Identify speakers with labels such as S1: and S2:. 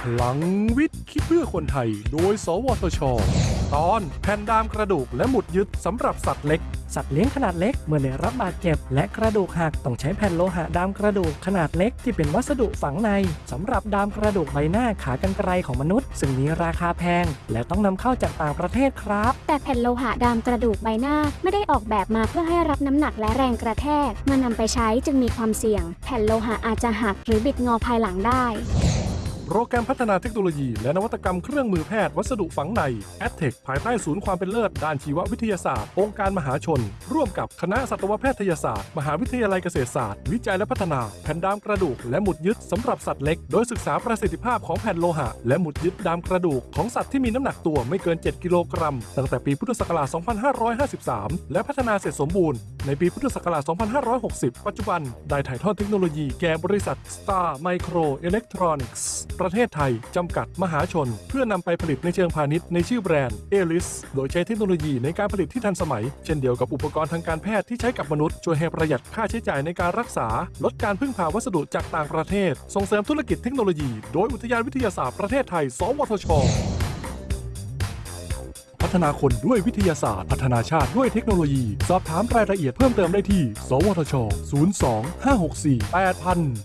S1: พลังวิทย์ คิดเพื่อคนไทย โดย สวทช ตอนแผ่นดามกระดูกและหมุดยึดสำหรับสัตว์เล็ก
S2: สัตว์เลี้ยงขนาดเล็กเมื่อได้รับบาดเจ็บ และกระดูกหักต้องใช้แผ่นโลหะดามกระดูกขนาดเล็กที่เป็นวัสดุฝังในสำหรับดามกระดูกใบหน้าขากรรไกรของมนุษย์ ซึ่งมีราคาแพง และต้องนำเข้าจากต่างประเทศครับ
S3: แต่แผ่นโลหะดามกระดูกใบหน้าไม่ได้ออกแบบมาเพื่อให้รับน้ำหนักและแรงกระแทกเมื่อนำไปใช้จึงมีความเสี่ยง แผ่นโลหะอาจจะหักหรือบิดงอภายหลังได้
S1: โปรแกรมพัฒนาเทคโนโลยี และนวัตกรรมเครื่องมือแพทย์วัสดุฝังใน a d t e c h ภายใต้ศูนย์ความเป็นเลิศ ด้านชีววิทยาศาสตร์ องค์การมหาชน ร่วมกับคณะสัตวแพทยศาสตร์ มหาวิทยาลัยเกษตรศาสตร์ วิจัยและพัฒนา แผ่นดามกระดูก และหมุดยึดสำหรับสัตว์เล็ก โดยศึกษาประสิทธิภาพของแผ่นโลหะ และหมุดยึดดามกระดูกของสัตว์ที่มีน้ำหนักตัวไม่เกิน 7 กิโลกรัม ตั้งแต่ปีพุทธศักราช 2553 และพัฒนาเสร็จสมบูรณ์ในปีพุทธศักราช 2560 ปัจจุบัน ได้ถ่ายทอดเทคโนโลยีแก่บริษัท Star Micro Electronics ประเทศไทย จำกัดมหาชน เพื่อนำไปผลิตในเชิงพาณิชย์ในชื่อแบรนด์ Elis โดยใช้เทคโนโลยีในการผลิตที่ทันสมัย เช่นเดียวกับอุปกรณ์ทางการแพทย์ที่ใช้กับมนุษย์ช่วยให้ประหยัดค่าใช้จ่ายในการรักษา ลดการพึ่งพาวัสดุจากต่างประเทศ ส่งเสริมธุรกิจเทคโนโลยี โดยอุทยานวิทยาศาสตร์ประเทศไทย สวทชพัฒนาคนด้วยวิทยาศาสตร์ พัฒนาชาติด้วยเทคโนโลยี สอบถามรายละเอียดเพิ่มเติมได้ที่ สวทช 02 564 8000